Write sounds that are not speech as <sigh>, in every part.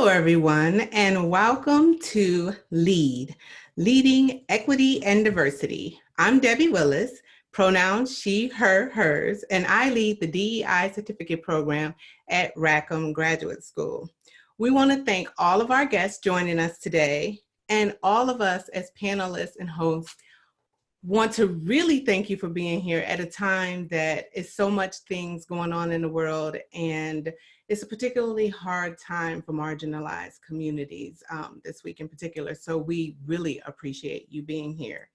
Hello, everyone, and welcome to LEAD, Leading Equity and Diversity. I'm Debbie Willis, pronouns she, her, hers, and I lead the DEI certificate program at Rackham Graduate School. We want to thank all of our guests joining us today and all of us as panelists and hosts want to really thank you for being here at a time that is so much things going on in the world and it's a particularly hard time for marginalized communities um, this week in particular. So we really appreciate you being here.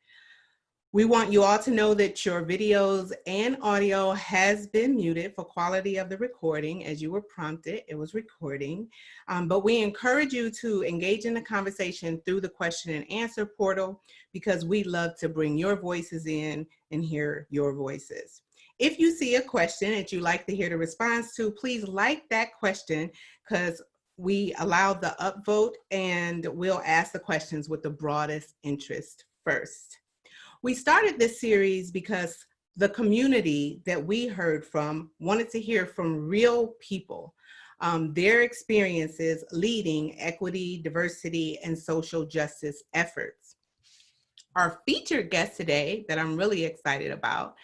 We want you all to know that your videos and audio has been muted for quality of the recording as you were prompted, it was recording. Um, but we encourage you to engage in the conversation through the question and answer portal because we love to bring your voices in and hear your voices. If you see a question that you'd like to hear the response to, please like that question because we allow the upvote and we'll ask the questions with the broadest interest first. We started this series because the community that we heard from wanted to hear from real people, um, their experiences leading equity, diversity, and social justice efforts. Our featured guest today that I'm really excited about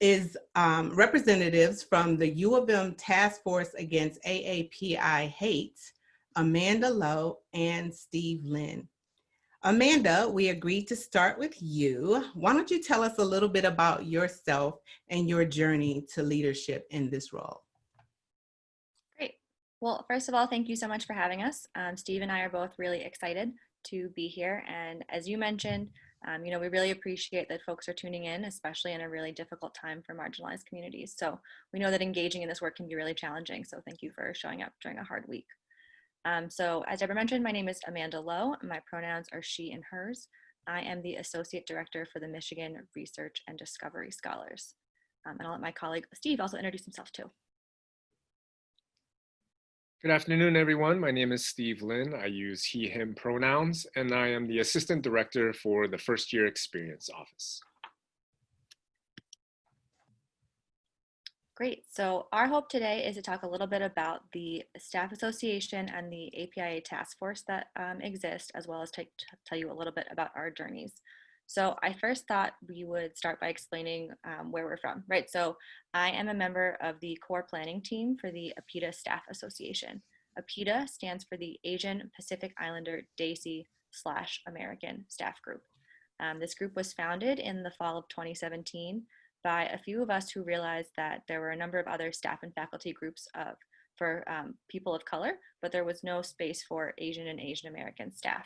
is um, representatives from the U of M Task Force Against AAPI Hate, Amanda Lowe and Steve Lynn. Amanda, we agreed to start with you. Why don't you tell us a little bit about yourself and your journey to leadership in this role? Great. Well, first of all, thank you so much for having us. Um, Steve and I are both really excited to be here. And as you mentioned, um, you know, we really appreciate that folks are tuning in, especially in a really difficult time for marginalized communities. So we know that engaging in this work can be really challenging. So thank you for showing up during a hard week. Um, so as Deborah mentioned, my name is Amanda Lowe. My pronouns are she and hers. I am the Associate Director for the Michigan Research and Discovery Scholars. Um, and I'll let my colleague Steve also introduce himself too. Good afternoon, everyone. My name is Steve Lynn. I use he, him pronouns, and I am the Assistant Director for the First Year Experience Office. Great. So our hope today is to talk a little bit about the Staff Association and the APIA task force that um, exist, as well as tell you a little bit about our journeys. So I first thought we would start by explaining um, where we're from, right? So I am a member of the core planning team for the APIDA Staff Association. APIDA stands for the Asian Pacific Islander Desi slash American Staff Group. Um, this group was founded in the fall of 2017 by a few of us who realized that there were a number of other staff and faculty groups of, for um, people of color, but there was no space for Asian and Asian American staff.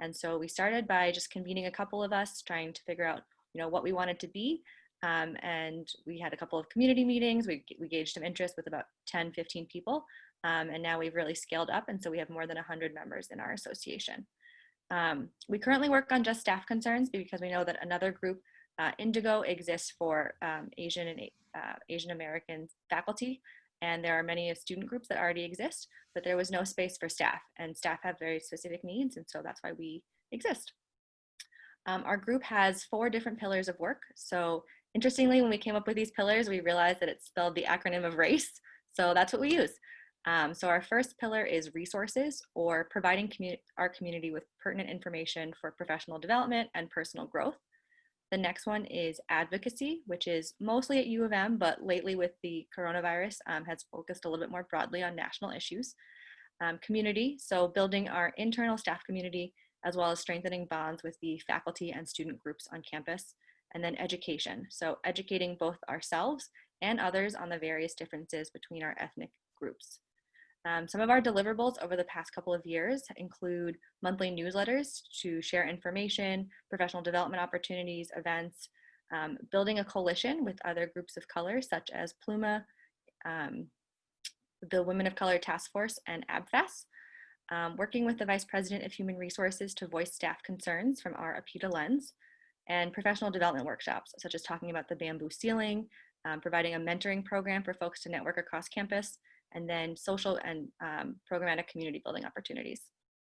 And so we started by just convening a couple of us trying to figure out you know, what we wanted to be. Um, and we had a couple of community meetings. We, we gauged some interest with about 10, 15 people. Um, and now we've really scaled up. And so we have more than 100 members in our association. Um, we currently work on just staff concerns because we know that another group uh, Indigo exists for um, Asian and uh, Asian American faculty, and there are many student groups that already exist, but there was no space for staff, and staff have very specific needs, and so that's why we exist. Um, our group has four different pillars of work. So interestingly, when we came up with these pillars, we realized that it spelled the acronym of RACE, so that's what we use. Um, so our first pillar is resources or providing commu our community with pertinent information for professional development and personal growth. The next one is advocacy, which is mostly at U of M, but lately with the coronavirus um, has focused a little bit more broadly on national issues. Um, community, so building our internal staff community, as well as strengthening bonds with the faculty and student groups on campus. And then education, so educating both ourselves and others on the various differences between our ethnic groups. Um, some of our deliverables over the past couple of years include monthly newsletters to share information, professional development opportunities, events, um, building a coalition with other groups of color such as Pluma, um, the Women of Color Task Force, and ABFAS, um, working with the Vice President of Human Resources to voice staff concerns from our APIDA lens, and professional development workshops, such as talking about the bamboo ceiling, um, providing a mentoring program for folks to network across campus, and then social and um, programmatic community building opportunities.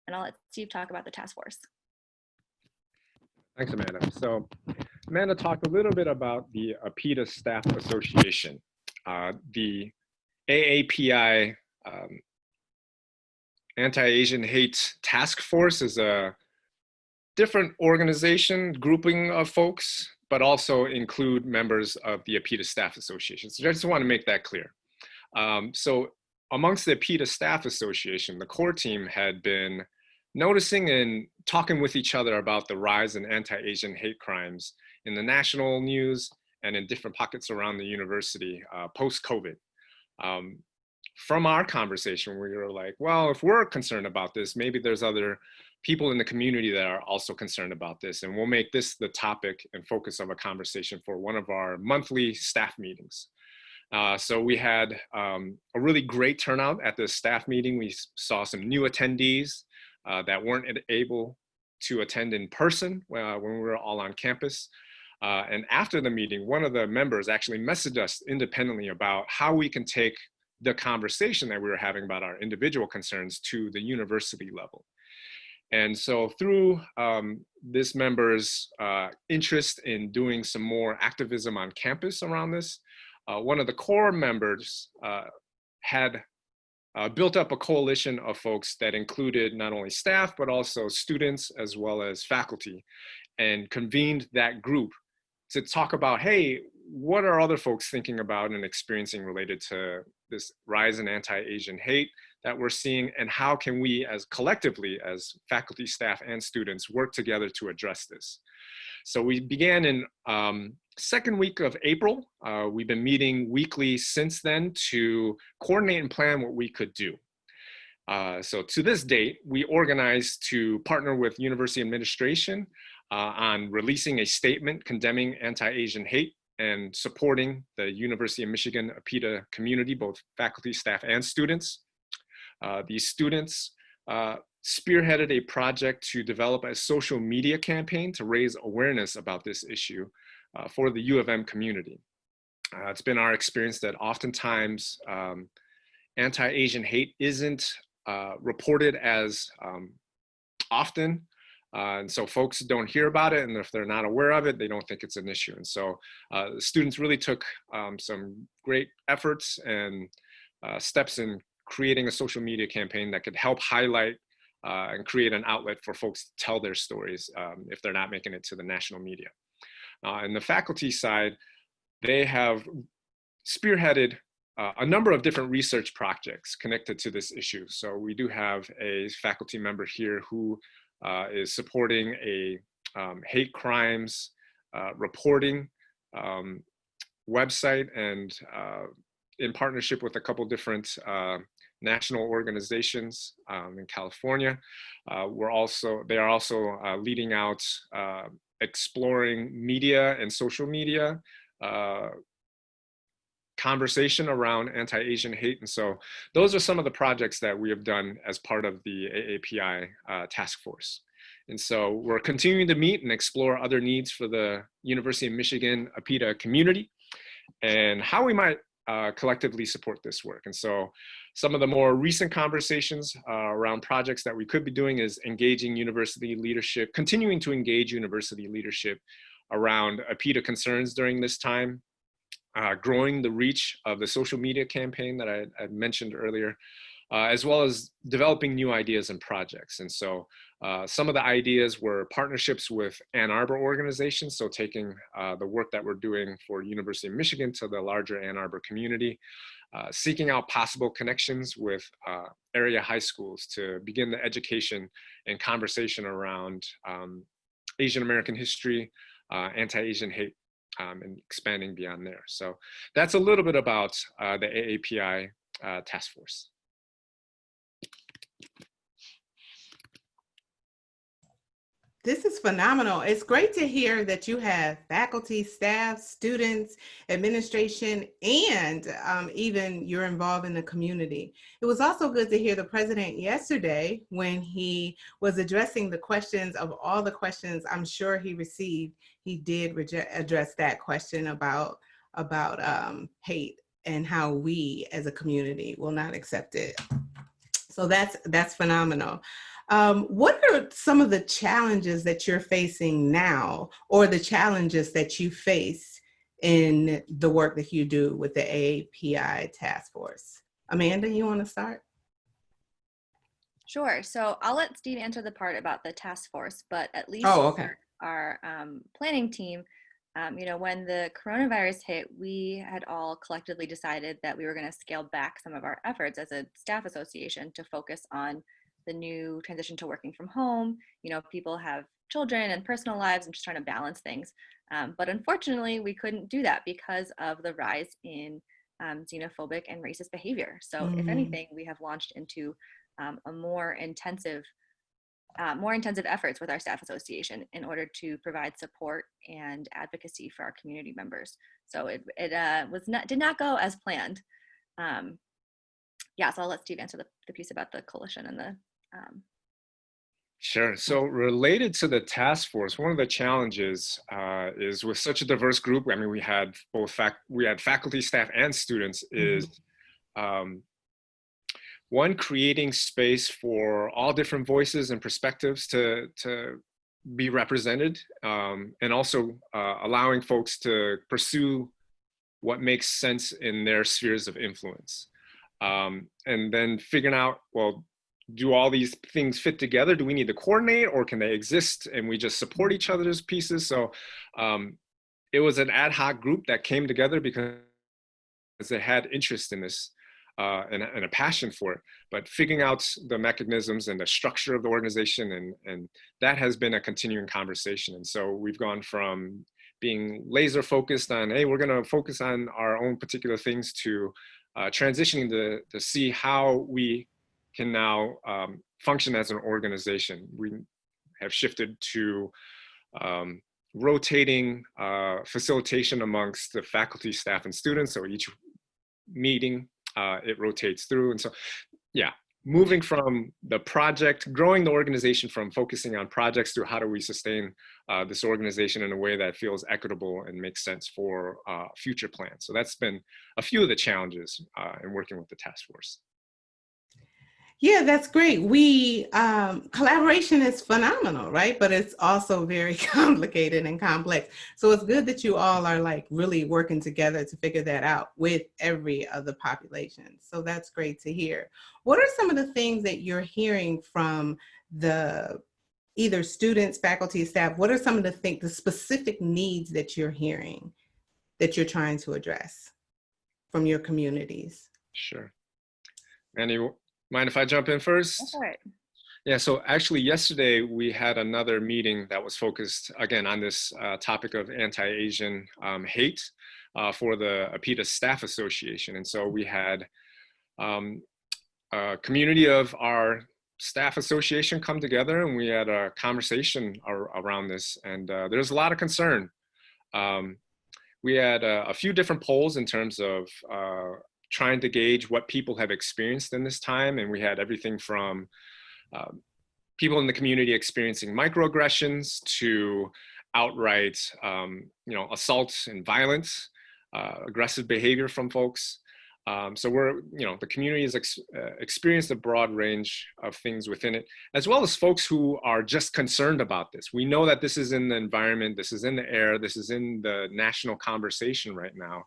And I'll let Steve talk about the task force. Thanks, Amanda. So Amanda talked a little bit about the APIDA Staff Association. Uh, the AAPI um, Anti-Asian Hate Task Force is a different organization grouping of folks, but also include members of the APIDA Staff Association. So I just want to make that clear. Um, so amongst the APIDA Staff Association, the core team had been noticing and talking with each other about the rise in anti-Asian hate crimes in the national news and in different pockets around the university uh, post-COVID. Um, from our conversation, we were like, well, if we're concerned about this, maybe there's other people in the community that are also concerned about this. And we'll make this the topic and focus of a conversation for one of our monthly staff meetings. Uh, so we had um, a really great turnout at the staff meeting. We saw some new attendees uh, that weren't able to attend in person uh, when we were all on campus. Uh, and after the meeting, one of the members actually messaged us independently about how we can take the conversation that we were having about our individual concerns to the university level. And so through um, this member's uh, interest in doing some more activism on campus around this, one of the core members uh, had uh, built up a coalition of folks that included not only staff, but also students as well as faculty and convened that group to talk about, hey, what are other folks thinking about and experiencing related to this rise in anti-Asian hate that we're seeing and how can we as collectively as faculty, staff, and students work together to address this. So we began in um, second week of April. Uh, we've been meeting weekly since then to coordinate and plan what we could do. Uh, so to this date, we organized to partner with university administration uh, on releasing a statement condemning anti-Asian hate and supporting the University of Michigan APIDA community, both faculty, staff, and students. Uh, these students uh, spearheaded a project to develop a social media campaign to raise awareness about this issue uh, for the U of M community. It's been our experience that oftentimes um, anti-Asian hate isn't reported as um, often uh, and so folks don't hear about it, and if they're not aware of it, they don't think it's an issue. And so uh, students really took um, some great efforts and uh, steps in creating a social media campaign that could help highlight uh, and create an outlet for folks to tell their stories um, if they're not making it to the national media. Uh, and the faculty side, they have spearheaded uh, a number of different research projects connected to this issue. So we do have a faculty member here who uh, is supporting a um, hate crimes uh, reporting um, website and uh, in partnership with a couple different uh, national organizations um, in California. Uh, we're also, they are also uh, leading out exploring media and social media conversation around anti-Asian hate. And so those are some of the projects that we have done as part of the AAPI uh, task force. And so we're continuing to meet and explore other needs for the University of Michigan APIDA community and how we might uh, collectively support this work. And so some of the more recent conversations uh, around projects that we could be doing is engaging university leadership, continuing to engage university leadership around APIDA concerns during this time, uh, growing the reach of the social media campaign that I, I mentioned earlier, uh, as well as developing new ideas and projects. And so uh, some of the ideas were partnerships with Ann Arbor organizations, so taking uh, the work that we're doing for University of Michigan to the larger Ann Arbor community, uh, seeking out possible connections with uh, area high schools to begin the education and conversation around um, Asian American history, anti-Asian hate, um, and expanding beyond there. So that's a little bit about uh, the AAPI uh, task force. This is phenomenal. It's great to hear that you have faculty, staff, students, administration, and um, even you're involved in the community. It was also good to hear the president yesterday when he was addressing the questions of all the questions I'm sure he received. He did address that question about, about um, hate and how we as a community will not accept it. So that's, that's phenomenal. Um, what are some of the challenges that you're facing now or the challenges that you face in the work that you do with the AAPI task force? Amanda, you want to start? Sure. So I'll let Steve answer the part about the task force, but at least Oh, okay. for our um, planning team, um, you know, when the coronavirus hit, we had all collectively decided that we were going to scale back some of our efforts as a staff association to focus on the new transition to working from home. You know, people have children and personal lives and just trying to balance things. Um, but unfortunately, we couldn't do that because of the rise in um, xenophobic and racist behavior. So, if Mhm. anything, we have launched into um, a more intensive uh, more intensive efforts with our staff association in order to provide support and advocacy for our community members. So it, it uh, was not did not go as planned. Um, yeah, so I'll let Steve answer the, the piece about the coalition and the um, Sure. So related to the task force, one of the challenges uh, is with such a diverse group. I mean, we had both fac we had faculty, staff, and students. Is um, one creating space for all different voices and perspectives to to be represented, um, and also uh, allowing folks to pursue what makes sense in their spheres of influence, um, and then figuring out well do all these things fit together? Do we need to coordinate or can they exist and we just support each other's pieces? So um, it was an ad hoc group that came together because they had interest in this uh, and, and, a passion for it, but figuring out the mechanisms and the structure of the organization and, and that has been a continuing conversation. And so we've gone from being laser focused on, hey, we're gonna focus on our own particular things to uh, transitioning to, to see how we can now um, function as an organization. We have shifted to um, rotating uh, facilitation amongst the faculty, staff, and students. So each meeting, uh, it rotates through. And so, yeah, moving from the project, growing the organization from focusing on projects to how do we sustain uh, this organization in a way that feels equitable and makes sense for uh, future plans. So that's been a few of the challenges uh, in working with the task force. Yeah, that's great. We um, collaboration is phenomenal, right? But it's also very <laughs> complicated and complex. So it's good that you all are like really working together to figure that out with every other population. So that's great to hear. What are some of the things that you're hearing from the either students, faculty, staff? What are some of the think the specific needs that you're hearing that you're trying to address from your communities? Sure. Annie, Mind if I jump in first? All right. Yeah, so actually yesterday we had another meeting that was focused again on this uh, topic of anti-Asian um, hate uh, for the APIDA Staff Association. And so we had um, a community of our staff association come together and we had a conversation ar around this and uh, there's a lot of concern. Um, we had a, a, few different polls in terms of uh, trying to gauge what people have experienced in this time. And we had everything from um, people in the community experiencing microaggressions to outright, um, you know, assaults and violence, uh, aggressive behavior from folks. Um, so we're, you know, the community has ex uh, experienced a broad range of things within it, as well as folks who are just concerned about this. We know that this is in the environment, this is in the air, this is in the national conversation right now.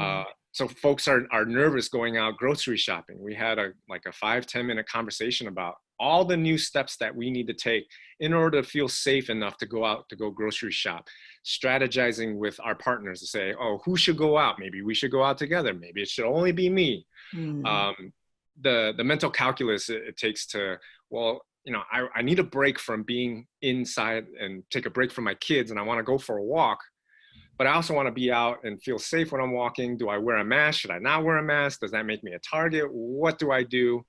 Uh, so folks are, are nervous going out grocery shopping. We had a like a five ten minute conversation about all the new steps that we need to take in order to feel safe enough to go out to go grocery shop. Strategizing with our partners to say, oh, who should go out? Maybe we should go out together. Maybe it should only be me. Mm. Um, the, the mental calculus it, it takes to, well, you know, I, I need a break from being inside and take a break from my kids and I wanna go for a walk but I also want to be out and feel safe when I'm walking. Do I wear a mask? Should I not wear a mask? Does that make me a target? What do I do?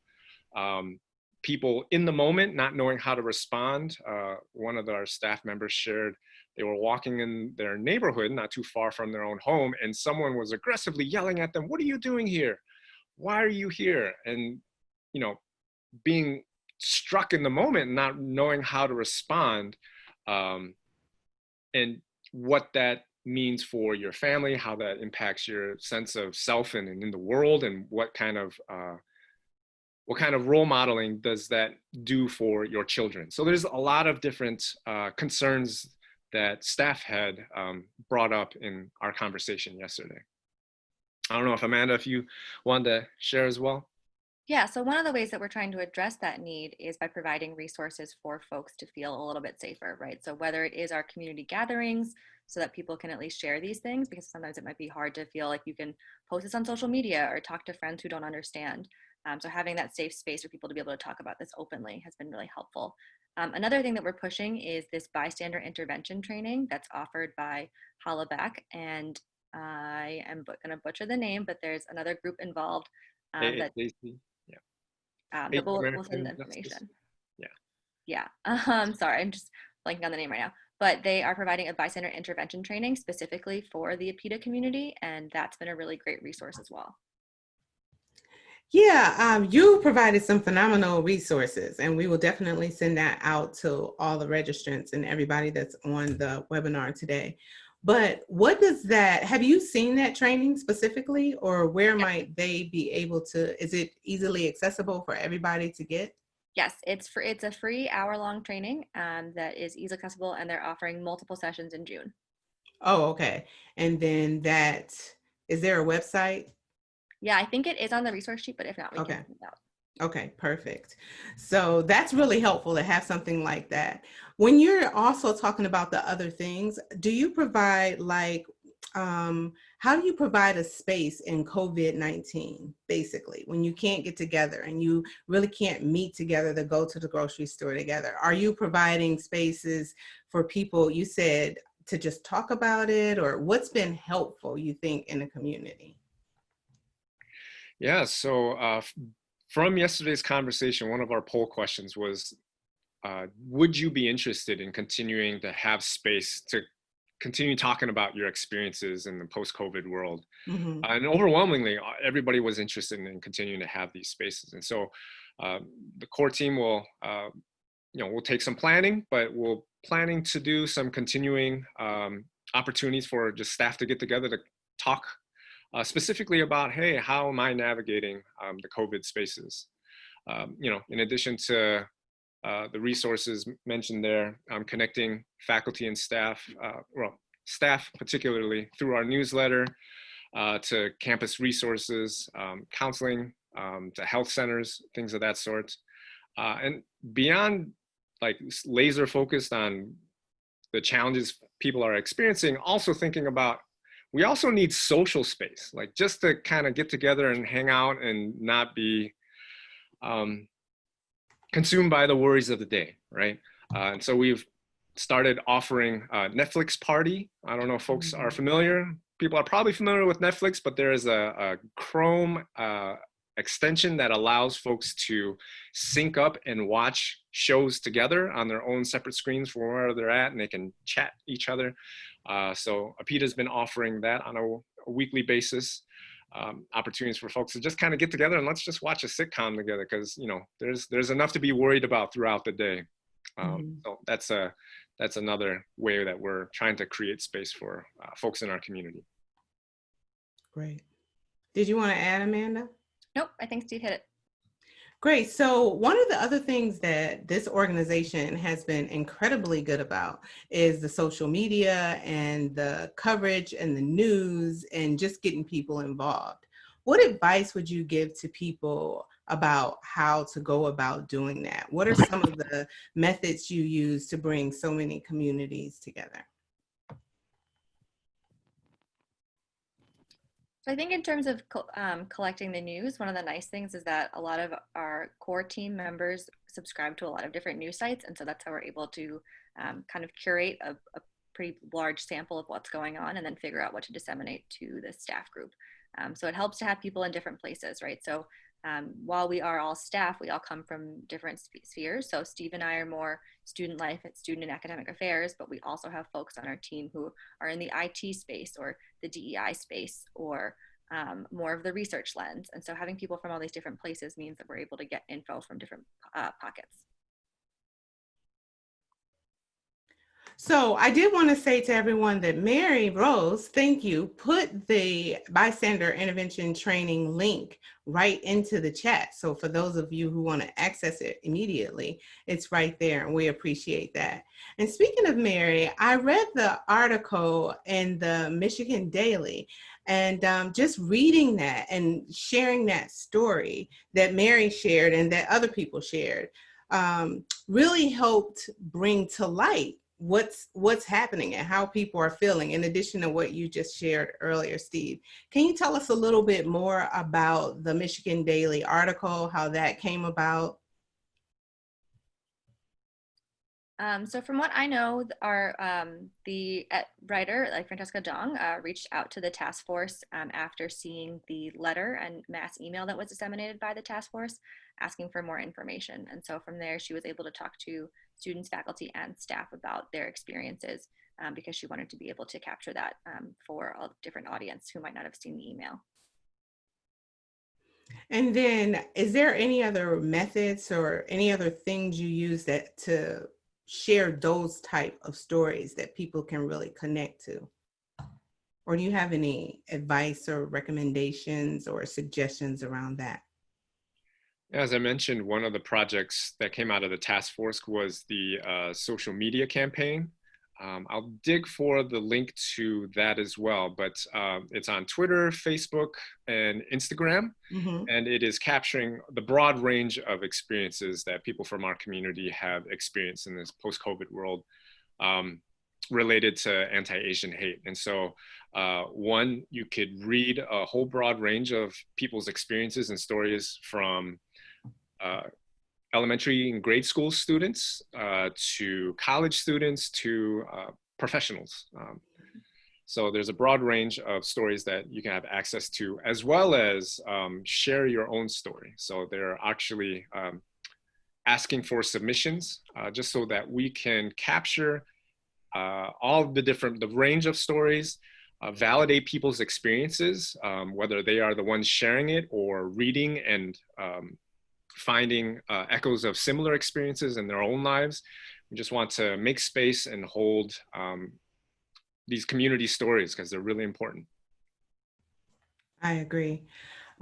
Um, people in the moment not knowing how to respond. Uh, one of our staff members shared they were walking in their neighborhood, not too far from their own home, and someone was aggressively yelling at them, what are you doing here? Why are you here? And, you know, being struck in the moment, not knowing how to respond, um, and what that means for your family, how that impacts your sense of self and, and in the world, and what kind of uh, what kind of role modeling does that do for your children? So there's a lot of different uh, concerns that staff had um, brought up in our conversation yesterday. I don't know if Amanda, if you wanted to share as well. Yeah, so one of the ways that we're trying to address that need is by providing resources for folks to feel a little bit safer, right? So whether it is our community gatherings so that people can at least share these things, because sometimes it might be hard to feel like you can post this on social media or talk to friends who don't understand. Um, so having that safe space for people to be able to talk about this openly has been really helpful. Um, another thing that we're pushing is this bystander intervention training that's offered by Hollaback. And I am going to butcher the name, but there's another group involved um, that um, but we'll, we'll send the information. Yeah. Yeah. <laughs> Um, sorry, I'm just blanking on the name right now. But they are providing a bystander intervention training specifically for the APIDA community, and that's been a really great resource as well. Yeah, um, you provided some phenomenal resources, and we will definitely send that out to all the registrants and everybody that's on the webinar today. But what does that, have you seen that training specifically or where yeah. might they be able to, is it easily accessible for everybody to get? Yes, it's for it's a free hour long training um, that is easily accessible and they're offering multiple sessions in June. Oh, okay. And then that, is there a website? Yeah, I think it is on the resource sheet, but if not, we okay. can. Okay, perfect. So that's really helpful to have something like that. When you're also talking about the other things, do you provide like, um, how do you provide a space in COVID-19, basically, when you can't get together and you really can't meet together to go to the grocery store together? Are you providing spaces for people, you said, to just talk about it or what's been helpful, you think, in the community? Yeah, so uh, from yesterday's conversation, one of our poll questions was, uh, would you be interested in continuing to have space to continue talking about your experiences in the post-COVID world? Mm -hmm. uh, and overwhelmingly, uh, everybody was interested in continuing to have these spaces. And so uh, the core team will, uh, you know, we'll take some planning, but we're planning to do some continuing um, opportunities for just staff to get together to talk uh, specifically about, hey, how am I navigating um, the COVID spaces? Um, you know, in addition to uh, the resources mentioned there, um, connecting faculty and staff, uh, well, staff particularly through our newsletter uh, to campus resources, um, counseling, um, to health centers, things of that sort. Uh, and beyond like laser focused on the challenges people are experiencing, also thinking about we also need social space, like just to kind of get together and hang out and not be um, consumed by the worries of the day, right? Uh, and so we've started offering a Netflix party. I don't know if folks are mm-hmm. familiar. People are probably familiar with Netflix, but there is a, a Chrome uh, extension that allows folks to sync up and watch shows together on their own separate screens from wherever they're at and they can chat each other. Uh, so APIDA has been offering that on a, a weekly basis. Um, opportunities for folks to just kind of get together and let's just watch a sitcom together because you know there's there's enough to be worried about throughout the day. Um, mm -hmm. So that's a that's another way that we're trying to create space for uh, folks in our community. Great. Did you want to add, Amanda? Nope, I think Steve hit it. Great. So one of the other things that this organization has been incredibly good about is the social media and the coverage and the news and just getting people involved. What advice would you give to people about how to go about doing that? What are some of the methods you use to bring so many communities together? So I think in terms of um, collecting the news, one of the nice things is that a lot of our core team members subscribe to a lot of different news sites. And so that's how we're able to um, kind of curate a, a, pretty large sample of what's going on and then figure out what to disseminate to the staff group. Um, so it helps to have people in different places, right? So um, while we are all staff, we all come from different spheres. So Steve and I are more student life at student and academic affairs, but we also have folks on our team who are in the IT space or the DEI space or um, more of the research lens. And so having people from all these different places means that we're able to get info from different uh, pockets. So I did want to say to everyone that Mary Rose, thank you, put the bystander intervention training link right into the chat. So for those of you who want to access it immediately, it's right there and we appreciate that. And speaking of Mary, I read the article in the Michigan Daily and um, just reading that and sharing that story that Mary shared and that other people shared um, really helped bring to light what's what's happening and how people are feeling in addition to what you just shared earlier steve can you tell us a little bit more about the michigan daily article how that came about Um, so from what I know, our um, the uh, writer, like Francesca Dong, uh, reached out to the task force um, after seeing the letter and mass email that was disseminated by the task force, asking for more information. And so from there, she was able to talk to students, faculty, and staff about their experiences um, because she wanted to be able to capture that um, for a different audience who might not have seen the email. And then, is there any other methods or any other things you use that to share those type of stories that people can really connect to? Or do you have any advice or recommendations or suggestions around that? As I mentioned, one of the projects that came out of the task force was the uh, social media campaign. Um, I'll dig for the link to that as well, but uh, it's on Twitter, Facebook, and Instagram. Mm -hmm. And it is capturing the broad range of experiences that people from our community have experienced in this post-COVID world um, related to anti-Asian hate. And so uh, one, you could read a whole broad range of people's experiences and stories from elementary and grade school students uh, to college students to uh, professionals. Um, so there's a broad range of stories that you can have access to, as well as um, share your own story. So they're actually um, asking for submissions uh, just so that we can capture uh, all the different, the range of stories, uh, validate people's experiences, um, whether they are the ones sharing it or reading and um, finding uh, echoes of similar experiences in their own lives. We just want to make space and hold um, these community stories because they're really important. I agree.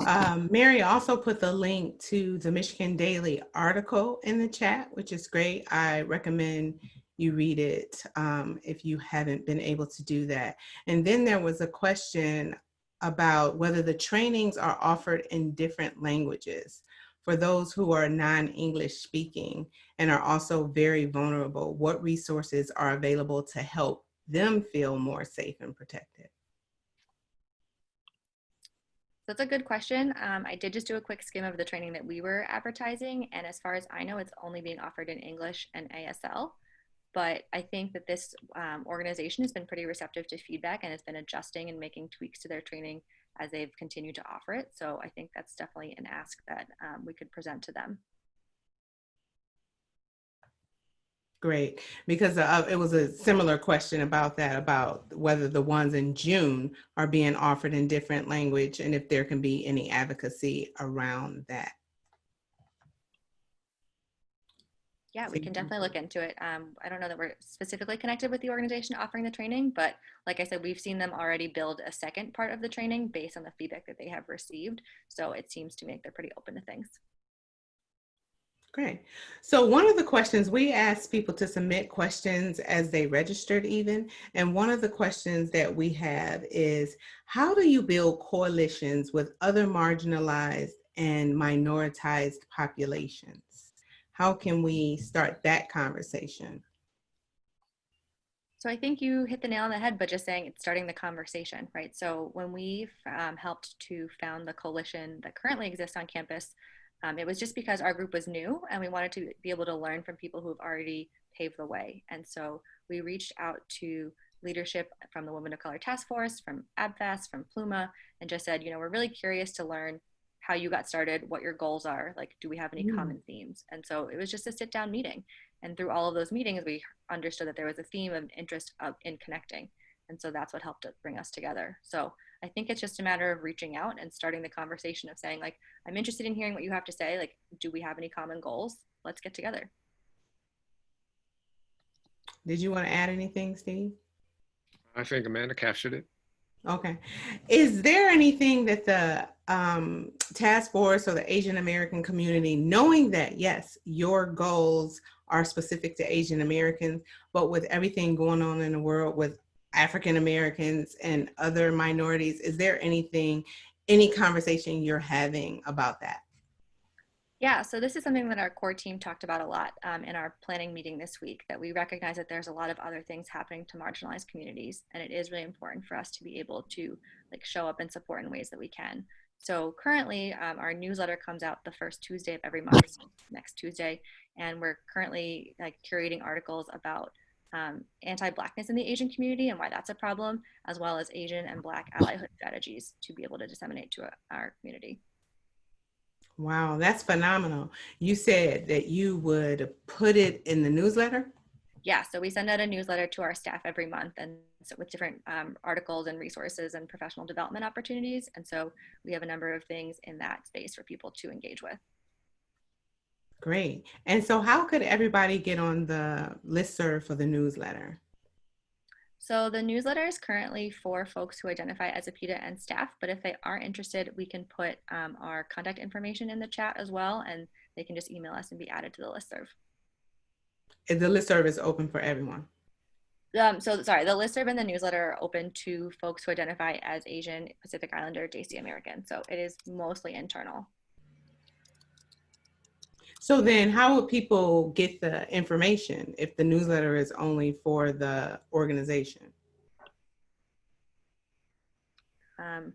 Um, Mary also put the link to the Michigan Daily article in the chat, which is great. I recommend you read it um, if you haven't been able to do that. And then there was a question about whether the trainings are offered in different languages for those who are non-English speaking and are also very vulnerable, what resources are available to help them feel more safe and protected? That's a good question. Um, I did just do a quick skim of the training that we were advertising. And as far as I know, it's only being offered in English and ASL. But I think that this um, organization has been pretty receptive to feedback and has been adjusting and making tweaks to their training as they've continued to offer it. So I think that's definitely an ask that um, we could present to them. Great, because uh, it was a similar question about that, about whether the ones in June are being offered in different language and if there can be any advocacy around that. Yeah, we can definitely look into it. Um, I don't know that we're specifically connected with the organization offering the training, but like I said, we've seen them already build a second part of the training based on the feedback that they have received. So it seems to me like they're pretty open to things. Great. So one of the questions we asked people to submit questions as they registered even. And one of the questions that we have is, how do you build coalitions with other marginalized and minoritized populations? How can we start that conversation? So I think you hit the nail on the head, but just saying it's starting the conversation, right? So when we um, helped to found the coalition that currently exists on campus, um, it was just because our group was new and we wanted to be able to learn from people who have already paved the way. And so we reached out to leadership from the Women of Color Task Force, from ABFAS, from Pluma, and just said, you know, we're really curious to learn how you got started, what your goals are, like, do we have any mm. common themes? And so it was just a sit down meeting. And through all of those meetings, we understood that there was a theme of interest of, in connecting. And so that's what helped to bring us together. So I think it's just a matter of reaching out and starting the conversation of saying, like, I'm interested in hearing what you have to say. Like, do we have any common goals? Let's get together. Did you want to add anything, Steve? I think Amanda captured it. Okay. Is there anything that the um, task force or the Asian American community, knowing that, yes, your goals are specific to Asian Americans, but with everything going on in the world with African Americans and other minorities, is there anything, any conversation you're having about that? Yeah, so this is something that our core team talked about a lot um, in our planning meeting this week, that we recognize that there's a lot of other things happening to marginalized communities, and it is really important for us to be able to like show up and support in ways that we can. So currently, um, our newsletter comes out the first Tuesday of every month, next Tuesday, and we're currently like curating articles about um, anti-blackness in the Asian community and why that's a problem, as well as Asian and Black allyhood strategies to be able to disseminate to our community. Wow, that's phenomenal. You said that you would put it in the newsletter? Yeah, so we send out a newsletter to our staff every month and so with different um, articles and resources and professional development opportunities. And so we have a number of things in that space for people to engage with. Great. And so how could everybody get on the listserv for the newsletter? So the newsletter is currently for folks who identify as APIDA and staff, but if they are interested, we can put um, our contact information in the chat as well, and they can just email us and be added to the listserv. And the listserv is open for everyone. Um, so sorry, the listserv and the newsletter are open to folks who identify as Asian, Pacific Islander, Desi American. So it is mostly internal. So then how would people get the information if the newsletter is only for the organization? Um,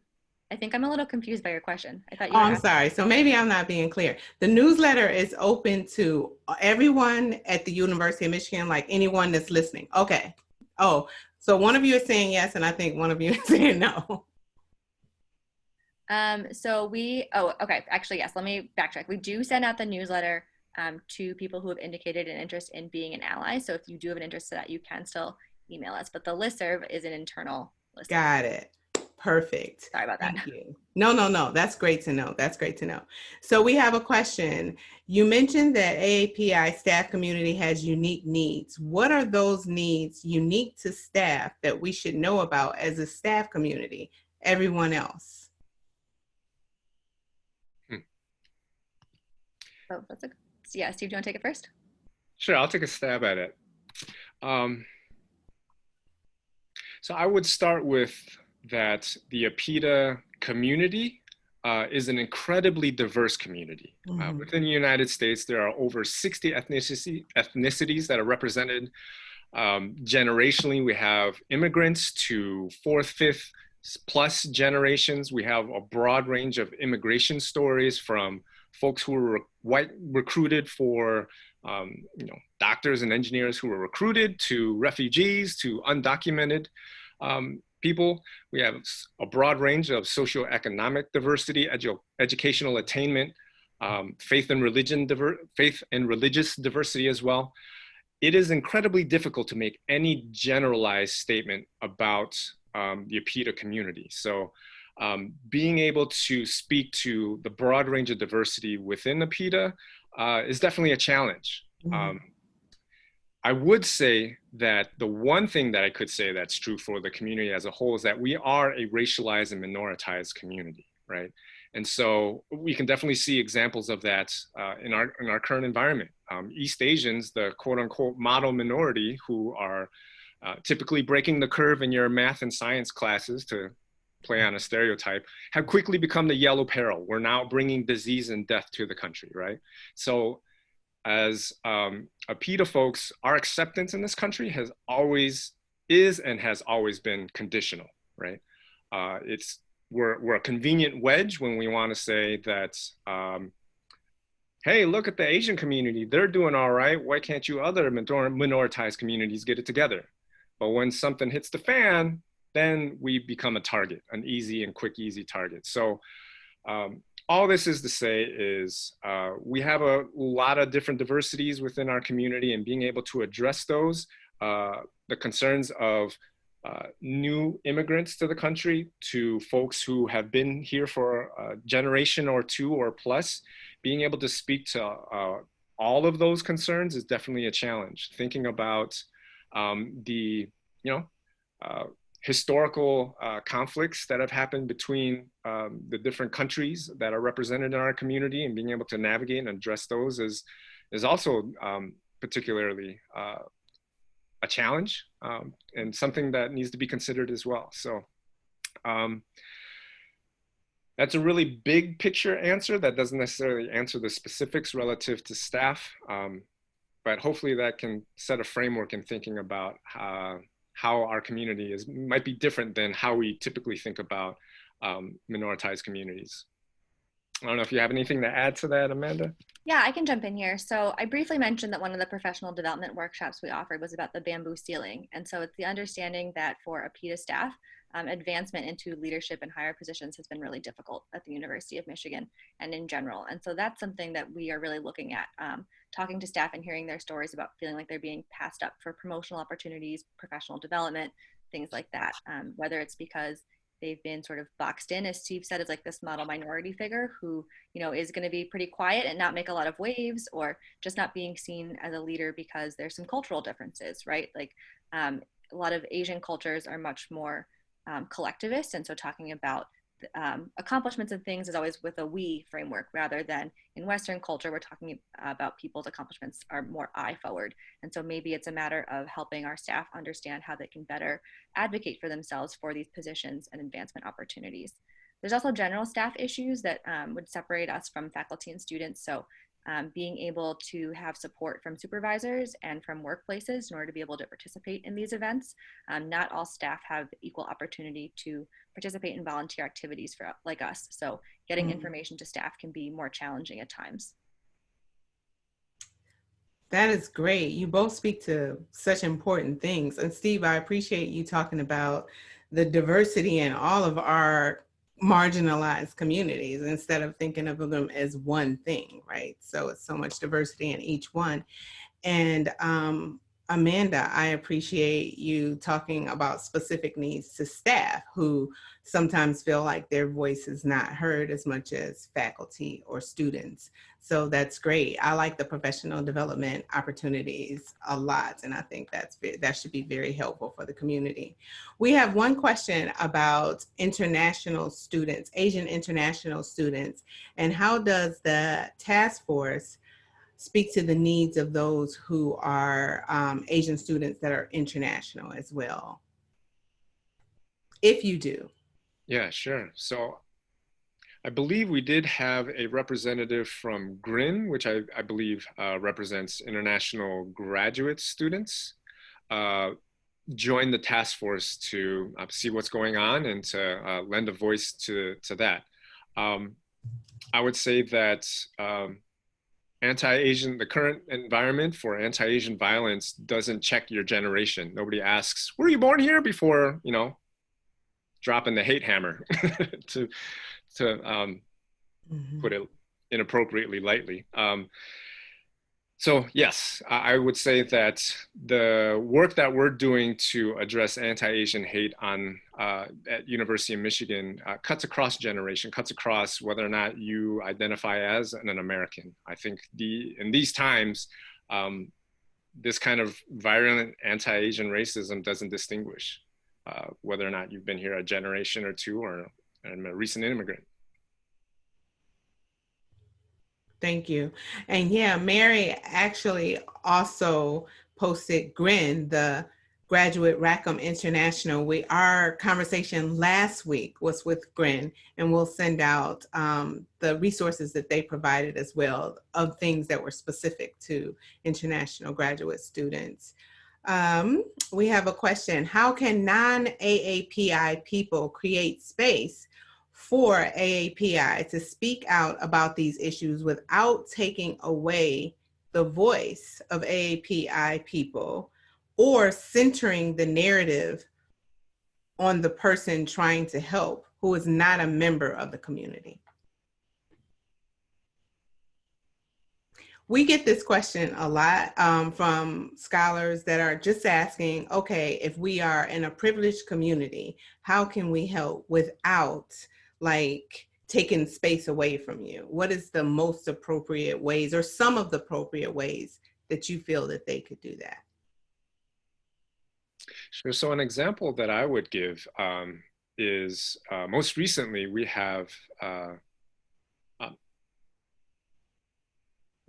I think I'm a little confused by your question. I thought you oh, I'm sorry. So maybe I'm not being clear. The newsletter is open to everyone at the University of Michigan, like anyone that's listening. Okay. Oh, so one of you is saying yes, and I think one of you <laughs> is saying no. Um, so we, oh, okay, actually, yes, let me backtrack. We do send out the newsletter um, to people who have indicated an interest in being an ally. So if you do have an interest in that, you can still email us, but the listserv is an internal list. Got it. Perfect. Sorry about that. Thank you. No, no, no. That's great to know. That's great to know. So we have a question. You mentioned that AAPI staff community has unique needs. What are those needs unique to staff that we should know about as a staff community, everyone else? Oh, that's a, yeah, Steve, do you want to take it first? Sure, I'll take a stab at it. Um, so I would start with that the APIDA community uh, is an incredibly diverse community. Mm -hmm. uh, mm-hmm. within the United States, there are over 60 ethnicity, ethnicities that are represented. Um, generationally, we have immigrants to fourth, fifth plus generations. We have a broad range of immigration stories from folks who were white recruited for um, you know doctors and engineers who were recruited to refugees to undocumented um, people. We have a broad range of socioeconomic diversity, edu educational attainment, um, faith and religion, faith and religious diversity as well. It is incredibly difficult to make any generalized statement about um, the APIDA community. So um, being able to speak to the broad range of diversity within the APIDA uh, is definitely a challenge. Mm um, I would say that the one thing that I could say that's true for the community as a whole is that we are a racialized and minoritized community, right? And so we can definitely see examples of that uh, in, our, in our current environment. Um, East Asians, the quote unquote model minority who are uh, typically breaking the curve in your math and science classes to play on a stereotype, have quickly become the yellow peril. We're now bringing disease and death to the country, right? So as um, APIDA folks, our acceptance in this country has always, is and has always been conditional, right? Uh, it's, we're, we're a convenient wedge when we wanna say that, um, hey, look at the Asian community, they're doing all right. Why can't you other minoritized communities get it together? But when something hits the fan, then we become a target, an easy and quick, easy target. So um, all this is to say is uh, we have a lot of different diversities within our community and being able to address those, uh, the concerns of uh, new immigrants to the country to folks who have been here for a generation or two or plus, being able to speak to uh, all of those concerns is definitely a challenge. Thinking about um, the, you know, uh, historical uh, conflicts that have happened between um, the different countries that are represented in our community and being able to navigate and address those is, is also um, particularly uh, a challenge um, and something that needs to be considered as well. So um, that's a really big picture answer that doesn't necessarily answer the specifics relative to staff, um, but hopefully that can set a framework in thinking about uh, how our community is might be different than how we typically think about um, minoritized communities. I don't know if you have anything to add to that, Amanda. Yeah, I can jump in here. So I briefly mentioned that one of the professional development workshops we offered was about the bamboo ceiling. And so it's the understanding that for APIDA staff, um, advancement into leadership and higher positions has been really difficult at the University of Michigan and in general. And so that's something that we are really looking at, um, talking to staff and hearing their stories about feeling like they're being passed up for promotional opportunities, professional development, things like that. Um, whether it's because they've been sort of boxed in, as Steve said, as like this model minority figure who, you know, is going to be pretty quiet and not make a lot of waves, or just not being seen as a leader because there's some cultural differences, right? Like um, a lot of Asian cultures are much more um, collectivist. And so talking about um, accomplishments and things is always with a we framework rather than in Western culture, we're talking about people's accomplishments are more I forward. And so maybe it's a matter of helping our staff understand how they can better advocate for themselves for these positions and advancement opportunities. There's also general staff issues that um, would separate us from faculty and students. So um, being able to have support from supervisors and from workplaces in order to be able to participate in these events. Um, not all staff have equal opportunity to participate in volunteer activities for like us. So getting mm. information to staff can be more challenging at times. That is great. You both speak to such important things. And Steve, I appreciate you talking about the diversity in all of our marginalized communities instead of thinking of them as one thing, right? So it's so much diversity in each one. And um, Amanda, I appreciate you talking about specific needs to staff who sometimes feel like their voice is not heard as much as faculty or students. So that's great. I like the professional development opportunities a lot, and I think that's that should be very helpful for the community. We have one question about international students, Asian international students, and how does the task force speak to the needs of those who are um, Asian students that are international as well? If you do. Yeah, sure. So I believe we did have a representative from GRIN, which I, I believe uh, represents international graduate students, uh, join the task force to uh, see what's going on and to uh, lend a voice to, to that. Um, I would say that um, anti-Asian, the current environment for anti-Asian violence doesn't check your generation. Nobody asks, were you born here before, you know, dropping the hate hammer <laughs> to, to um, mm-hmm. put it inappropriately lightly. Um, so yes, I would say that the work that we're doing to address anti-Asian hate on uh, at University of Michigan uh, cuts across generation, cuts across whether or not you identify as an American. I think the in these times, um, this kind of violent anti-Asian racism doesn't distinguish uh, whether or not you've been here a generation or two or I'm a recent immigrant. Thank you. And yeah, Mary actually also posted GRIN, the Graduate Rackham International. We, our conversation last week was with GRIN, and we'll send out um, the resources that they provided as well of things that were specific to international graduate students. Um, we have a question. How can non-AAPI people create space for AAPI to speak out about these issues without taking away the voice of AAPI people or centering the narrative on the person trying to help who is not a member of the community. We get this question a lot um, from scholars that are just asking, okay, if we are in a privileged community, how can we help without like taking space away from you? What is the most appropriate ways or some of the appropriate ways that you feel that they could do that? Sure. So an example that I would give um, is uh, most recently we have uh, a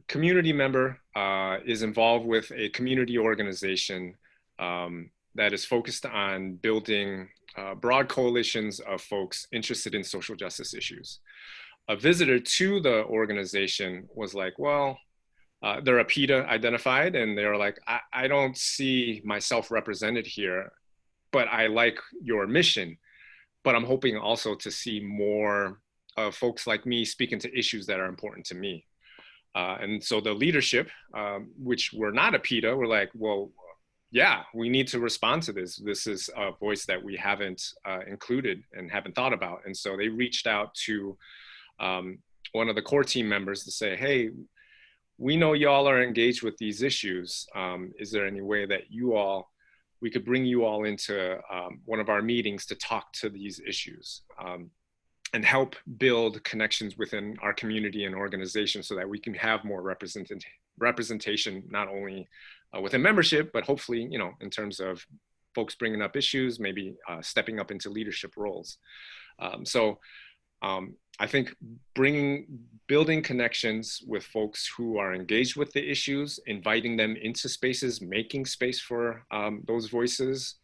community member uh, is involved with a community organization um, that is focused on building uh, broad coalitions of folks interested in social justice issues. A visitor to the organization was like, well, uh, they're APIDA identified and they're like, I, I don't see myself represented here, but I like your mission. But I'm hoping also to see more uh, folks like me speaking to issues that are important to me. Uh, and so the leadership, um, which were not APIDA, were like, well, yeah, we need to respond to this. This is a voice that we haven't uh, included and haven't thought about. And so they reached out to um, one of the core team members to say, hey, we know y'all are engaged with these issues. Um, is there any way that you all, we could bring you all into um, one of our meetings to talk to these issues um, and help build connections within our community and organization so that we can have more representation, representation not only uh, within membership, but hopefully, you know, in terms of folks bringing up issues, maybe uh, stepping up into leadership roles. Um, so um, I think bringing, building connections with folks who are engaged with the issues, inviting them into spaces, making space for um, those voices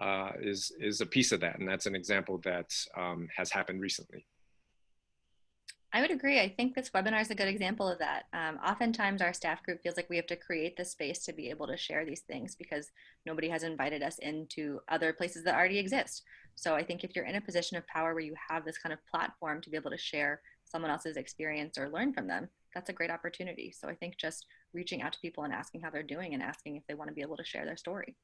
uh, is, is a piece of that. And that's an example that um, has happened recently. I would agree. I think this webinar is a good example of that. Um, oftentimes our staff group feels like we have to create the space to be able to share these things because nobody has invited us into other places that already exist. So I think if you're in a position of power where you have this kind of platform to be able to share someone else's experience or learn from them, that's a great opportunity. So I think just reaching out to people and asking how they're doing and asking if they want to be able to share their story.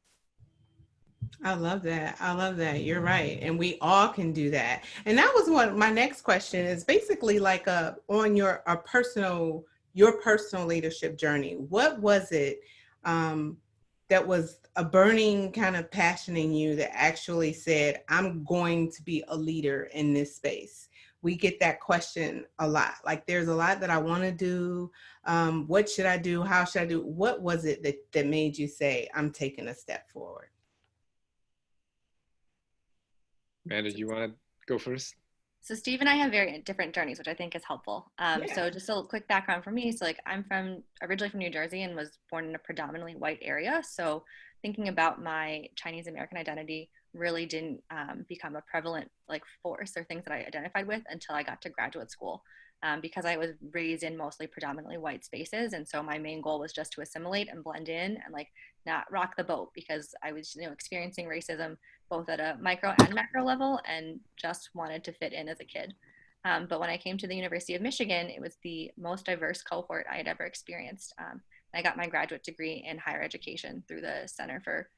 I love that. I love that. You're right. And we all can do that. And that was what my next question is basically like a on your a personal your personal leadership journey. What was it um, that was a burning kind of passion in you that actually said, I'm going to be a leader in this space? We get that question a lot. Like there's a lot that I want to do. Um, what should I do? How should I do? What was it that, that made you say, I'm taking a step forward? Amanda, do you want to go first? So Steve and I have very different journeys, which I think is helpful. Um, yeah. So just a quick background for me. So like I'm from originally from New Jersey and was born in a predominantly white area. So thinking about my Chinese American identity really didn't um, become a prevalent like force or things that I identified with until I got to graduate school. Um, because I was raised in mostly predominantly white spaces. And so my main goal was just to assimilate and blend in and like not rock the boat because I was, you know, experiencing racism both at a micro and macro level and just wanted to fit in as a kid. Um, but when I came to the University of Michigan, it was the most diverse cohort I had ever experienced. Um, I got my graduate degree in higher education through the Center for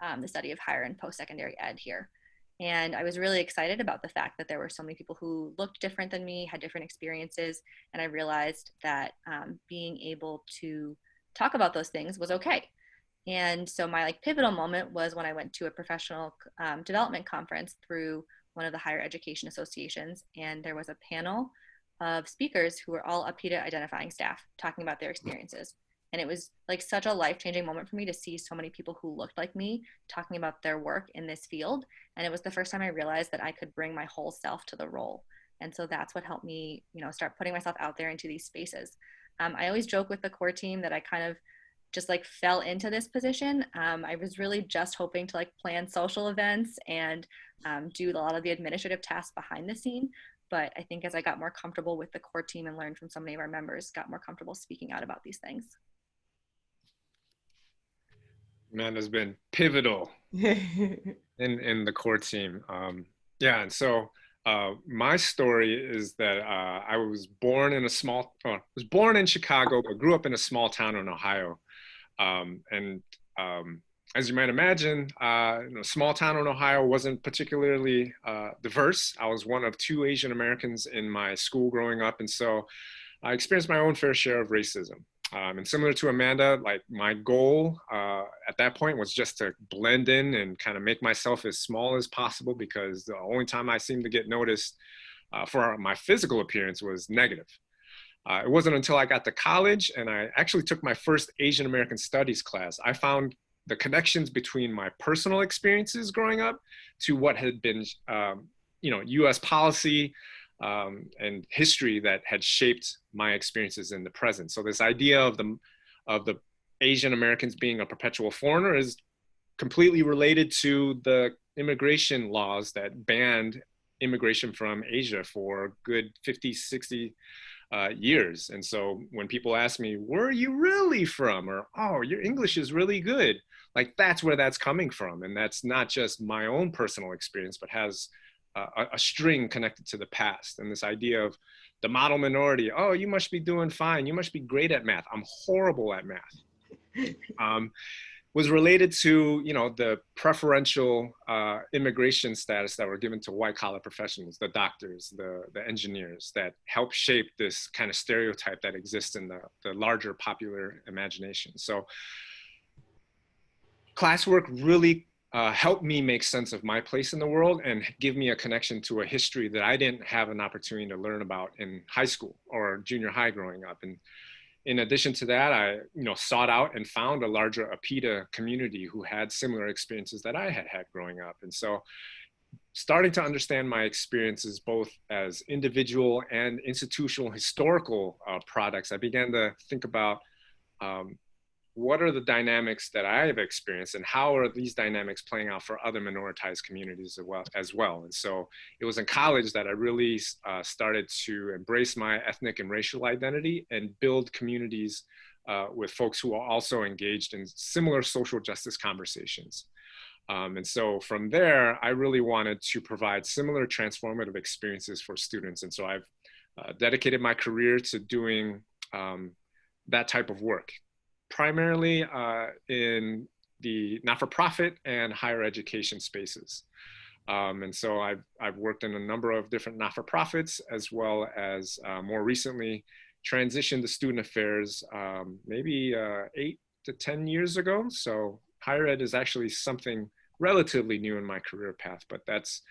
um, the Study of Higher and Post-Secondary Ed here. And I was really excited about the fact that there were so many people who looked different than me, had different experiences, and I realized that um, being able to talk about those things was okay. And so my like pivotal moment was when I went to a professional um, development conference through one of the higher education associations, and there was a panel of speakers who were all APIDA identifying staff talking about their experiences. And it was like such a life changing moment for me to see so many people who looked like me talking about their work in this field. And it was the first time I realized that I could bring my whole self to the role. And so that's what helped me, you know, start putting myself out there into these spaces. Um, I always joke with the core team that I kind of just like fell into this position. Um, I was really just hoping to like plan social events and um, do a lot of the administrative tasks behind the scene. But I think as I got more comfortable with the core team and learned from so many of our members, got more comfortable speaking out about these things. Man has been pivotal <laughs> in in the core team. Um, yeah, and so uh, my story is that uh, I was born in a small, uh, was born in Chicago, but grew up in a small town in Ohio. Um, and um, as you might imagine, uh, you know, small town in Ohio wasn't particularly uh, diverse. I was one of two Asian Americans in my school growing up. And so I experienced my own fair share of racism. Um, and similar to Amanda, like my goal uh, at that point was just to blend in and kind of make myself as small as possible because the only time I seemed to get noticed uh, for my physical appearance was negative. Uh, it wasn't until I got to college and I actually took my first Asian American Studies class. I found the connections between my personal experiences growing up to what had been, um, you know, U.S. policy um, and history that had shaped my experiences in the present. So this idea of the of the Asian Americans being a perpetual foreigner is completely related to the immigration laws that banned immigration from Asia for good 50, 60 uh, years. And so when people ask me, where are you really from? Or, oh, your English is really good. Like that's where that's coming from. And that's not just my own personal experience, but has a, a string connected to the past. And this idea of the model minority, oh, you must be doing fine. You must be great at math. I'm horrible at math. <laughs> Um, was related to you know the preferential uh, immigration status that were given to white collar professionals, the doctors, the the engineers that help shape this kind of stereotype that exists in the the larger popular imagination. So classwork really uh, helped me make sense of my place in the world and give me a connection to a history that I didn't have an opportunity to learn about in high school or junior high growing up. And in addition to that, I you know sought out and found a larger APIDA community who had similar experiences that I had had growing up. And so starting to understand my experiences both as individual and institutional historical uh, products, I began to think about um, what are the dynamics that I have experienced and how are these dynamics playing out for other minoritized communities as well? As well. And so it was in college that I really uh, started to embrace my ethnic and racial identity and build communities uh, with folks who are also engaged in similar social justice conversations. Um, and so from there, I really wanted to provide similar transformative experiences for students. And so I've uh, dedicated my career to doing um, that type of work, primarily uh, in the not-for-profit and higher education spaces. Um, and so I've, I've worked in a number of different not-for-profits as well as uh, more recently transitioned to student affairs um, maybe uh, eight to 10 years ago. So higher ed is actually something relatively new in my career path, but that's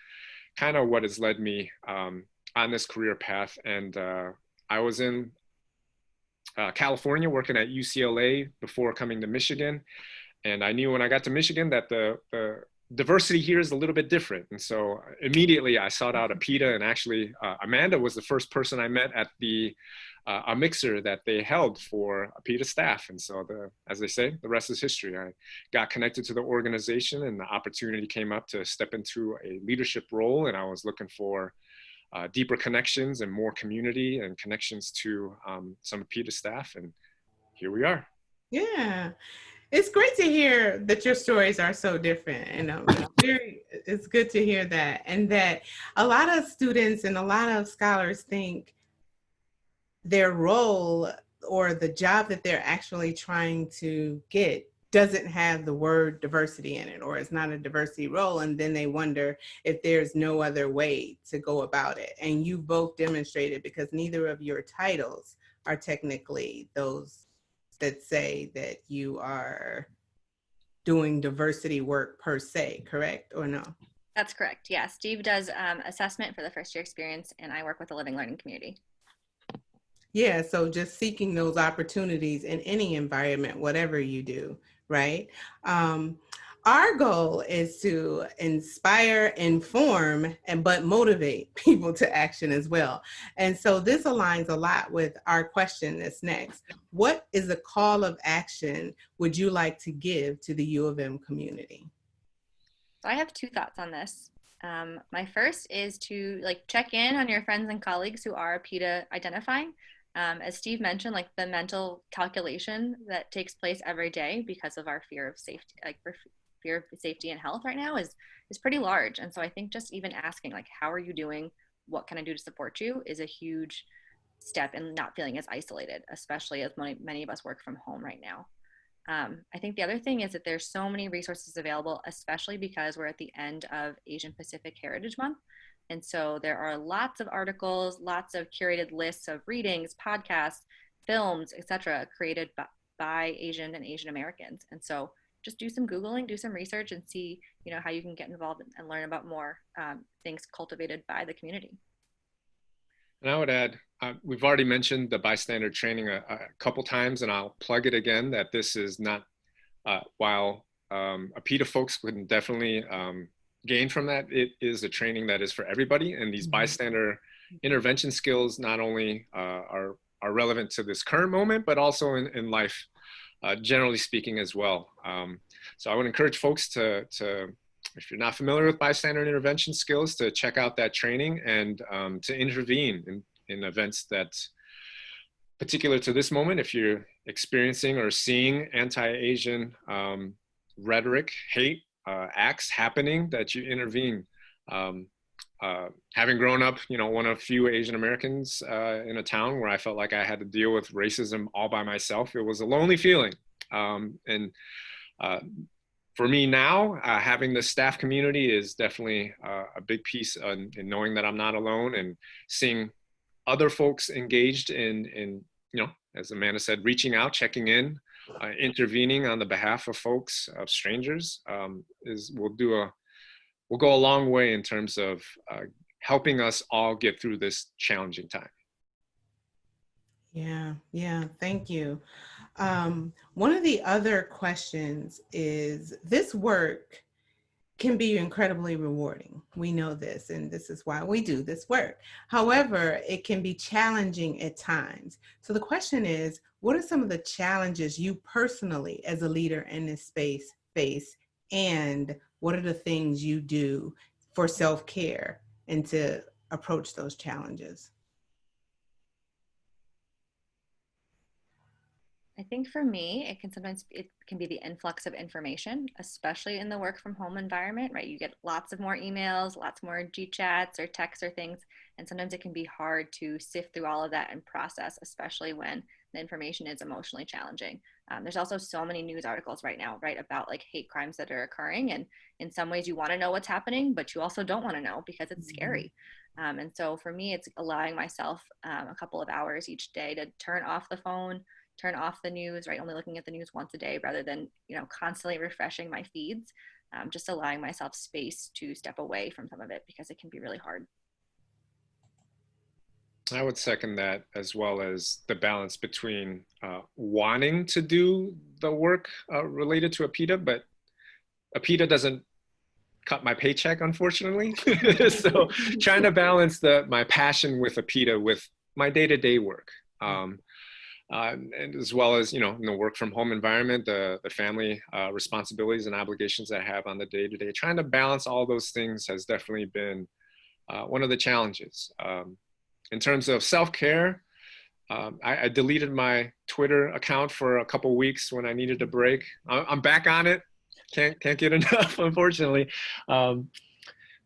kind of what has led me um, on this career path. And uh, I was in uh, California, working at UCLA before coming to Michigan. And I knew when I got to Michigan that the, the diversity here is a little bit different. And so immediately I sought out APIDA and actually uh, Amanda was the first person I met at the uh, a mixer that they held for APIDA staff. And so the, as they say, the rest is history. I got connected to the organization and the opportunity came up to step into a leadership role and I was looking for uh, deeper connections and more community and connections to um, some APIDA staff. And here we are. Yeah. It's great to hear that your stories are so different. And um, very, it's good to hear that. And that a lot of students and a lot of scholars think their role or the job that they're actually trying to get doesn't have the word diversity in it or it's not a diversity role and then they wonder if there's no other way to go about it. And you both demonstrated because neither of your titles are technically those that say that you are doing diversity work per se correct or no? That's correct yeah steve does um, assessment for the first year experience and i work with the living learning community. Yeah, so just seeking those opportunities in any environment, whatever you do, right? Um, our goal is to inspire, inform, and but motivate <laughs> people to action as well. And so this aligns a lot with our question that's next. What is a call of action would you like to give to the U of M community? So I have two thoughts on this. Um, my first is to like check in on your friends and colleagues who are APIDA identifying um, as Steve mentioned, like the mental calculation that takes place every day because of our fear of safety, like fear of safety and health right now is is pretty large. And so I think just even asking like, how are you doing? What can I do to support you? Is a huge step in not feeling as isolated, especially as many, many of us work from home right now. Um, I think the other thing is that there's so many resources available, especially because we're at the end of Asian Pacific Heritage Month. And so there are lots of articles, lots of curated lists of readings, podcasts, films, etc., created by, by Asian and Asian Americans. And so just do some Googling, do some research and see, you know, how you can get involved and learn about more um, things cultivated by the community. And I would add, uh, we've already mentioned the bystander training a, a, couple times, and I'll plug it again that this is not, uh, while um, APIDA folks can definitely um, gain from that. It is a training that is for everybody, and these Mhm. bystander intervention skills not only uh, are are relevant to this current moment, but also in, in life, uh, generally speaking as well. Um, so I would encourage folks to, to, if you're not familiar with bystander intervention skills, to check out that training and um, to intervene in, in events that particular to this moment, if you're experiencing or seeing anti-Asian um, rhetoric, hate, uh, acts happening, that you intervene. Um, uh, having grown up, you know, one of few Asian Americans uh, in a town where I felt like I had to deal with racism all by myself, it was a lonely feeling. Um, and uh, for me now, uh, having the staff community is definitely uh, a big piece in, in, knowing that I'm not alone and seeing other folks engaged in, in, you know, as Amanda said, reaching out, checking in, uh, intervening on the behalf of folks, of strangers, um, is will do a will go a long way in terms of uh, helping us all get through this challenging time. Yeah, yeah, thank you. Um, one of the other questions is this work can be incredibly rewarding. We know this, and this is why we do this work. However, it can be challenging at times. So the question is, what are some of the challenges you personally as a leader in this space face and what are the things you do for self-care and to approach those challenges? I think for me, it can sometimes it can be the influx of information, especially in the work from home environment, right? You get lots of more emails, lots more G chats or texts or things, and sometimes it can be hard to sift through all of that and process, especially when the information is emotionally challenging. Um, there's also so many news articles right now, right, about like hate crimes that are occurring, and in some ways you want to know what's happening, but you also don't want to know because it's mm-hmm. scary. Um, and so for me, it's allowing myself um, a couple of hours each day to turn off the phone turn off the news, right? Only looking at the news once a day rather than, you know, constantly refreshing my feeds. Um, just allowing myself space to step away from some of it because it can be really hard. I would second that as well as the balance between uh, wanting to do the work uh, related to APIDA, but APIDA doesn't cut my paycheck, unfortunately. <laughs> so trying to balance the my passion with APIDA with my day-to-day -day work. Um, uh, and as well as you know in the work from home environment, the the family uh, responsibilities and obligations I have on the day to day. Trying to balance all those things has definitely been uh, one of the challenges. Um, in terms of self care, um, I, I, deleted my Twitter account for a couple weeks when I needed a break. I'm back on it. Can't can't get <laughs> enough, unfortunately. Um,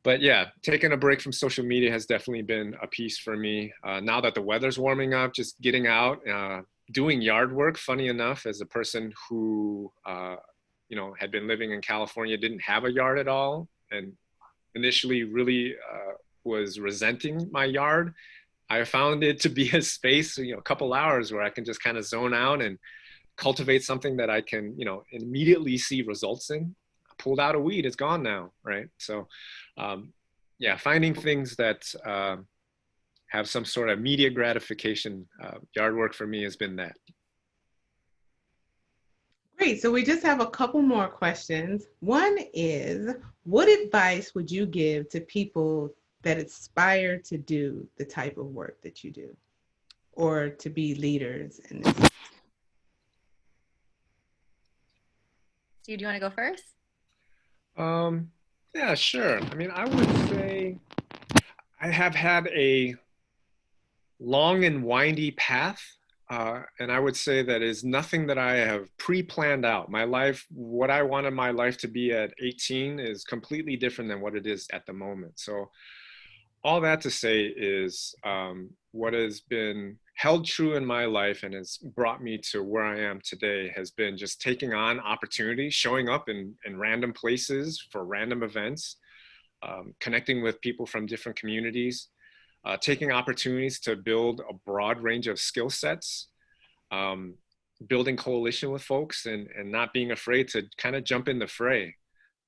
but yeah, taking a break from social media has definitely been a piece for me. Uh, now that the weather's warming up, just getting out, uh, doing yard work. Funny enough, as a person who uh, you know had been living in California, didn't have a yard at all, and initially really uh, was resenting my yard. I found it to be a space, you know, a couple hours where I can just kind of zone out and cultivate something that I can, you know, immediately see results in pulled out a weed, it's gone now, right? So, um, yeah, finding things that uh, have some sort of media gratification. Uh, yard work for me has been that. Great. So we just have a couple more questions. One is, what advice would you give to people that aspire to do the type of work that you do or to be leaders in this? So do you want to go first? Um, yeah, sure. I mean, I would say I have had a long and windy path. Uh, and I would say that is nothing that I have pre-planned out. My life, what I wanted my life to be at 18 is completely different than what it is at the moment. So all that to say is um, what has been held true in my life and has brought me to where I am today has been just taking on opportunities, showing up in, in random places for random events, um, connecting with people from different communities, uh, taking opportunities to build a broad range of skill sets, um, building coalition with folks and, and not being afraid to kind of jump in the fray.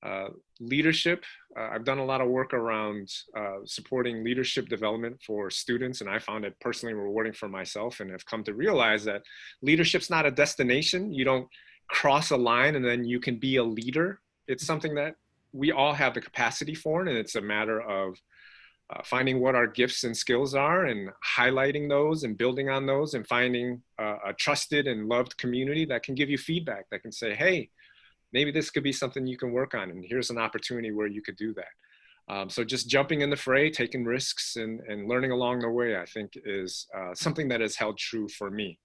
Uh, leadership, uh, I've done a lot of work around uh, supporting leadership development for students and I found it personally rewarding for myself and have come to realize that leadership's not a destination. You don't cross a line and then you can be a leader. It's something that we all have the capacity for, and it's a matter of uh, finding what our gifts and skills are and highlighting those and building on those and finding uh, a trusted and loved community that can give you feedback that can say, hey, maybe this could be something you can work on and here's an opportunity where you could do that. Um, so just jumping in the fray, taking risks and, and learning along the way, I think is uh, something that has held true for me.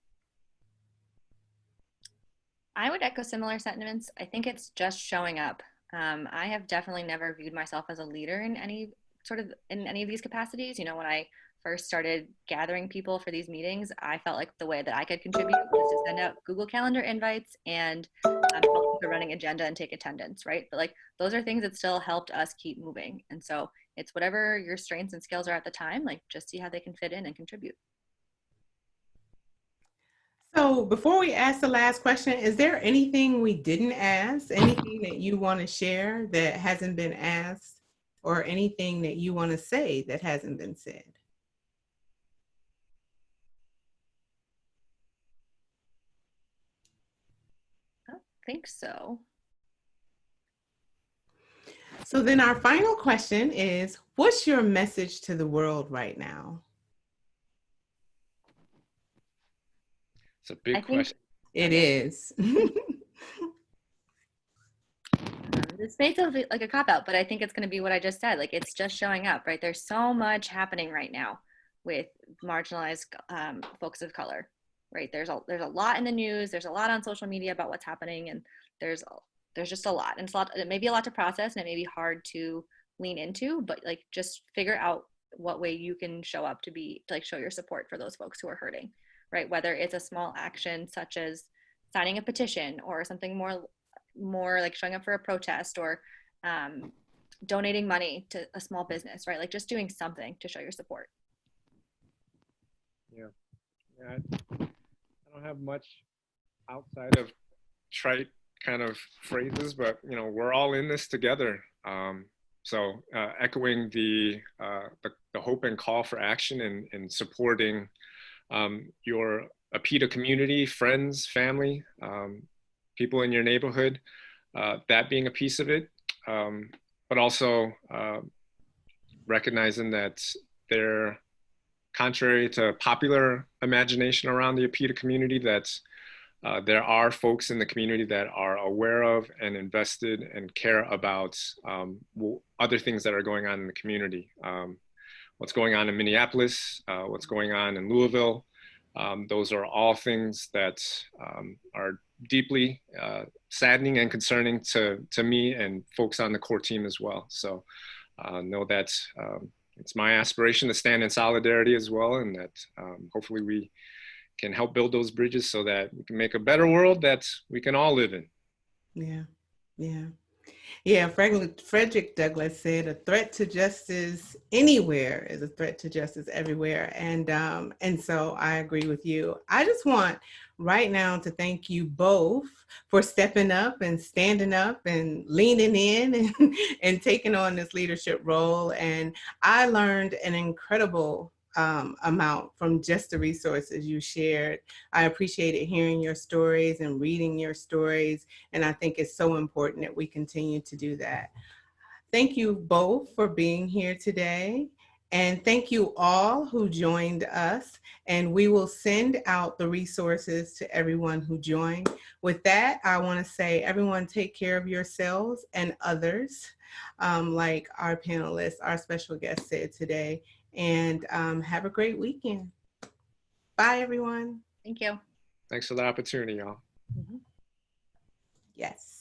I would echo similar sentiments. I think it's just showing up. Um, I have definitely never viewed myself as a leader in any sort of in any of these capacities. You know, when I first started gathering people for these meetings, I felt like the way that I could contribute was to send out Google Calendar invites and um, help the running agenda and take attendance, right? But like those are things that still helped us keep moving. And so it's whatever your strengths and skills are at the time, like just see how they can fit in and contribute. So before we ask the last question, is there anything we didn't ask? Anything that you want to share that hasn't been asked? Or anything that you want to say that hasn't been said? I think so. So then our final question is, what's your message to the world right now? It's a big I question. It is. <laughs> this may feel like a cop out, but I think it's going to be what I just said. Like it's just showing up, right? There's so much happening right now with marginalized um, folks of color, right? There's a there's a lot in the news. There's a lot on social media about what's happening, and there's there's just a lot, and it's a lot. It may be a lot to process, and it may be hard to lean into, but like just figure out what way you can show up to be to like show your support for those folks who are hurting, right? Whether it's a small action such as signing a petition or something more more like showing up for a protest or um, donating money to a small business, right? Like just doing something to show your support. Yeah, I, I don't have much outside of trite kind of phrases, but you know, we're all in this together. Um, so uh, echoing the, uh, the, the hope and call for action and, and supporting um, your APIDA community, friends, family, um, people in your neighborhood, uh, that being a piece of it, um, but also uh, recognizing that they're contrary to popular imagination around the APIDA community, that uh, there are folks in the community that are aware of and invested and care about um, other things that are going on in the community. Um, what's going on in Minneapolis, uh, what's going on in Louisville, um, those are all things that um, are deeply uh, saddening and concerning to, to me and folks on the core team as well. So uh, know that um, it's my aspiration to stand in solidarity as well and that um, hopefully we can help build those bridges so that we can make a better world that we can all live in. Yeah, yeah. Yeah, Frederick Douglass said a threat to justice anywhere is a threat to justice everywhere. And, um, and so I agree with you. I just want right now to thank you both for stepping up and standing up and leaning in <laughs> and, and taking on this leadership role. And I learned an incredible um, amount from just the resources you shared. I appreciated hearing your stories and reading your stories. And I think it's so important that we continue to do that. Thank you both for being here today. And thank you all who joined us. And we will send out the resources to everyone who joined. With that, I wanna say everyone take care of yourselves and others, um, like our panelists, our special guest said today and um, have a great weekend. Bye, everyone. Thank you. Thanks for the opportunity, y'all. Yes.